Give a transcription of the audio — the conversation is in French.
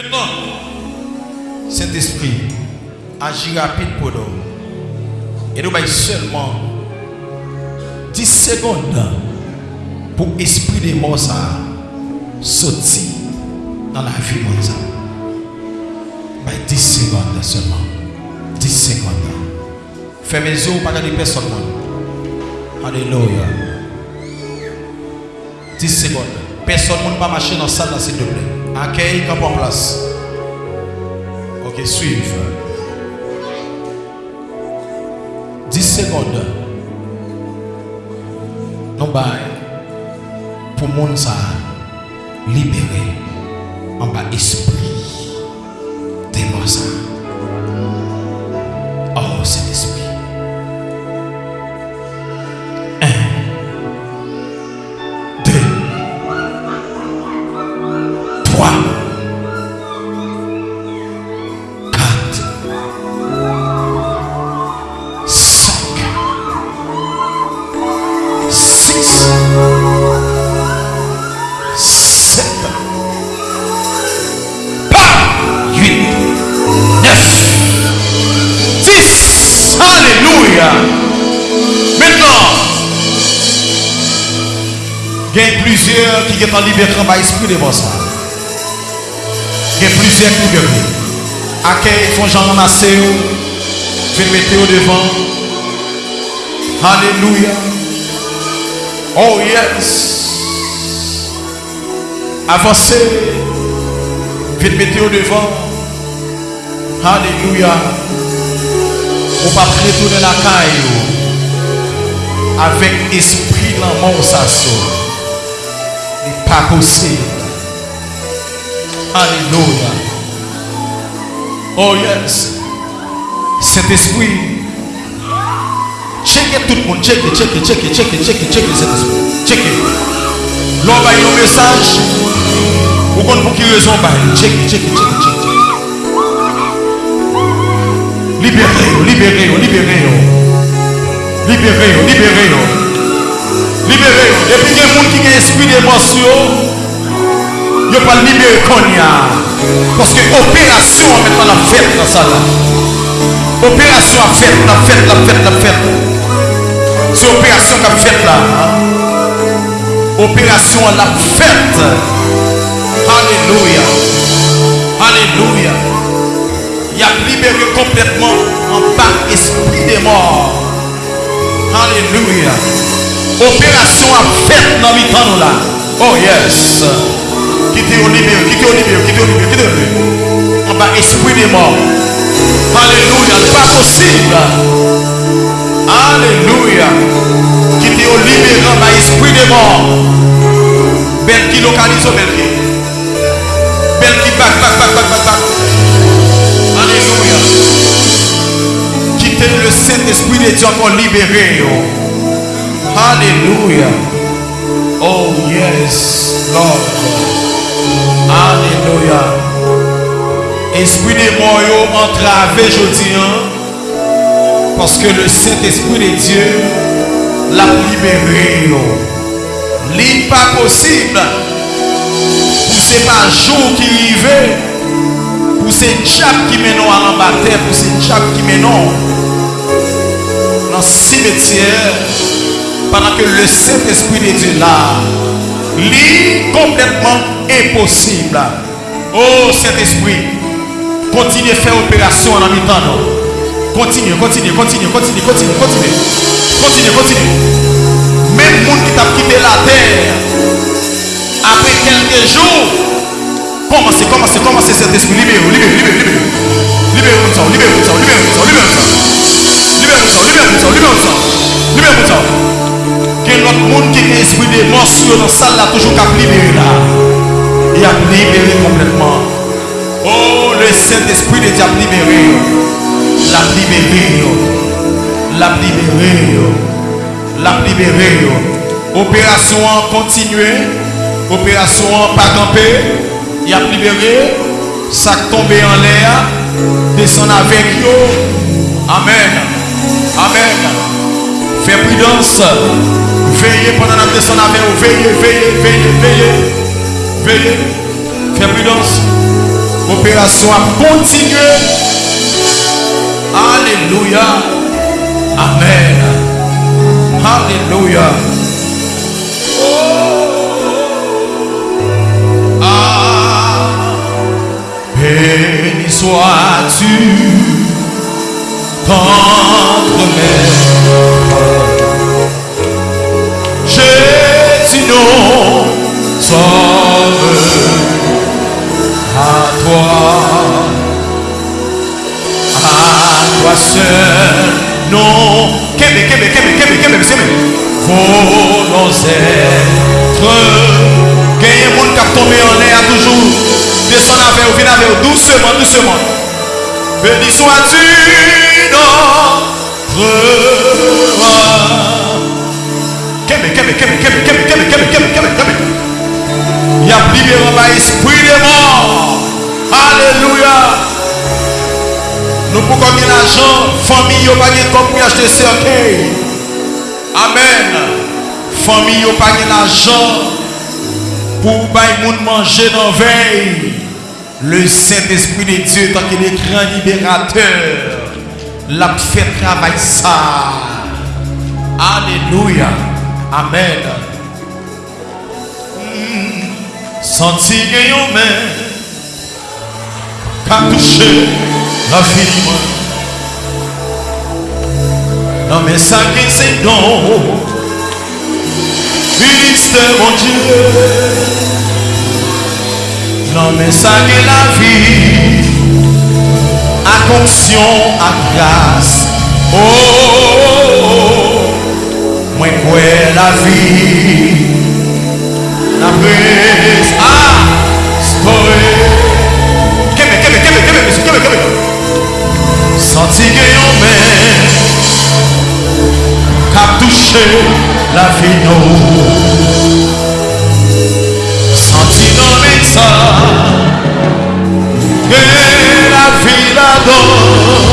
Maintenant, Saint-Esprit, agit rapide pour nous. Et nous avons seulement 10 secondes pour esprit des morts sortir dans la vie de. Bah, 10 secondes seulement. 10 secondes. Fermez les yeux, pas regarder personne. Alléluia. 10 secondes. Personne ne va marcher dans la salle, s'il te plaît. Akèy kap an plas. Ok, suiv. 10 sekonde. Non bay. Pou moun sa libere an ba espri. Te monsan. Plusieurs qui sont en liberté par l'esprit de bon ça. Il y a plusieurs qui libérés. Accueille, font Jean ramassé, viens mettre au devant. Alléluia. Oh yes. Avancez. Viens mettre au devant. Alléluia. On va retourner la caille avec esprit sasso. n'est pas possible. Alléluia. Oh yes. Cet esprit. Checkez tout le monde. Checkez, checkez, checkez, checkez, checkez, checkez cet esprit. Checkez. L'homme a un message. Vous comprenez pour qui raison bah, Checkez, checkez, checkez, checkez. Libérez-vous, libérez-vous, libérez-vous. Libérez-vous, libérez-vous. Libérez-vous. Et puis il y a des gens qui ont esprit d'émotion. Ils ne pas libérer. Parce que opération maintenant la fête dans ça. Opération a fait, la fête, la fête, la fête. C'est opération qu'a fait là. Opération la fête. Alléluia. Alléluia. Il a libéré complètement en bas esprit des morts. Alléluia. Opération a fait dans le temps là. Oh yes. Quittez au libéré, quittez au libéré, quittez au libéré, quittez au libéré. En bas esprit des morts. Alléluia. Pas possible. Alléluia. Quittez au libéré en bas esprit des morts. Belle qui localise au belle qui. Belle qui back, back, back, back. Alléluia. Quittez le Saint-Esprit de Dieu encore libéré. Alléluia. Oh yes, Lord. Alléluia. Esprit de mort yo entravé aujourd'hui. hein, Parce que le Saint-Esprit de Dieu l'a libéré. Li pas possible. Pour c'est pas jour qui arrive pour ces diables qui mènent à l'embarquer, pour ces diables qui mènent dans le cimetière, pendant que le Saint-Esprit de Dieu là, lit complètement impossible. Oh Saint-Esprit, continue à faire opération en mi-temps. Continue, continue, continue, continue, continue, continue, continue, continue. Même le monde qui t'a quitté la terre, après quelques jours, Commencez, commencez, commencez cet esprit. Libérez-vous, libérez-vous, libérez-vous. Libérez-vous, libérez-vous, libérez-vous, ça, libérez-vous, monde qui est esprit de morsure dans la salle là, toujours qu'à libérer là. Il a libéré complètement. Oh, le Saint-Esprit de Dieu a libéré. L'a libéré. L'a libéré. L'a libéré. Opération continuée. Opération pas camper. Il a libéré. Ça tombé en l'air. Descend avec eux. Amen. Amen. Fais prudence. Veillez pendant la descente avec vous. Veillez, veillez, veillez, veillez. Veillez. Fais prudence. Opération a continué. Alléluia. Amen. Alléluia. Ah, béni sois-tu, seul, non. Kébé, kébé, kébé, kébé. Volons être. Qui a tombé en l'air toujours. Descends avec vous, avec vous, doucement, doucement. Béni sois-tu notre kébé, kébé, kébé, kébé, kébé, kébé, kébé. Il y a libéré par esprit de mort. Alléluia. Pouvons gagner l'argent, famille, nous pas comme pour acheter cercueil. Amen. Famille, nous pas l'argent pour bailler monde manger dans veille. Le Saint-Esprit de Dieu, tant qu'il est grand libérateur, l'a fait travail ça. Alléluia. Amen. Hmm. Senti que qu'a touché la vie. Non mais ça qui c'est don. Ministère mon Dieu. Non mais ça qui la vie. À conscience, à grâce. Oh, oh, oh. moi quoi la vie? La prise. la vie nous senti ça que la vie l'adore